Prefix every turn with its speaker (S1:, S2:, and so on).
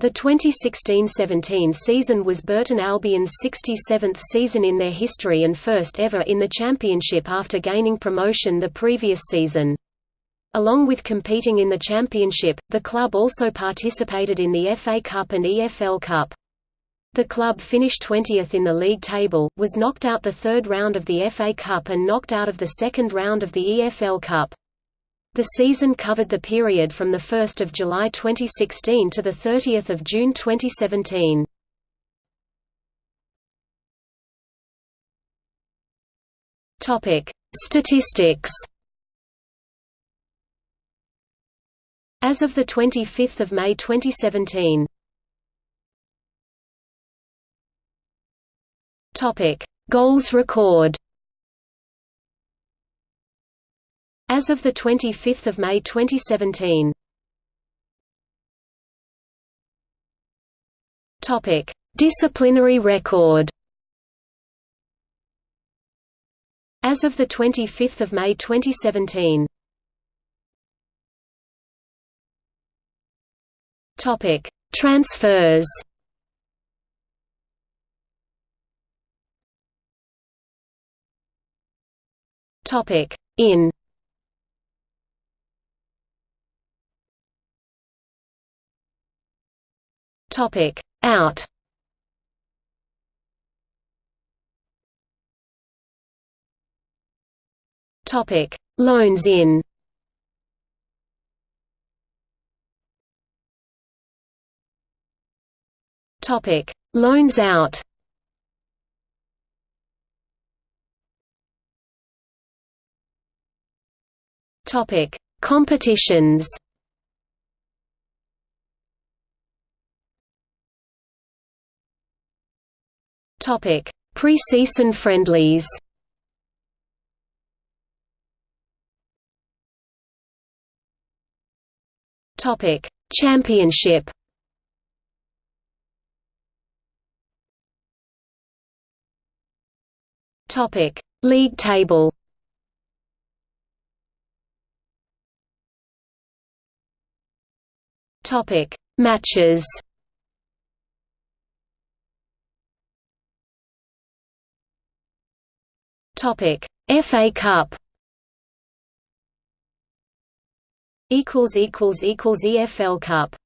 S1: The 2016–17 season was Burton Albion's 67th season in their history and first ever in the championship after gaining promotion the previous season. Along with competing in the championship, the club also participated in the FA Cup and EFL Cup. The club finished 20th in the league table, was knocked out the third round of the FA Cup and knocked out of the second round of the EFL Cup. The season covered the period from 1 July 2016 to 30 June 2017. Statistics. As of 25 May 2017 Goals record As of 25 May 2017 Disciplinary record. As of 25 May 2017 Topic: Transfers. Topic: In Topic Out. Topic Loans in. Topic Loans out. Topic Competitions Topic: Pre-season friendlies. Topic: Championship. Topic: League table. Topic: Matches. Topic: FA Cup. Equals equals equals EFL Cup.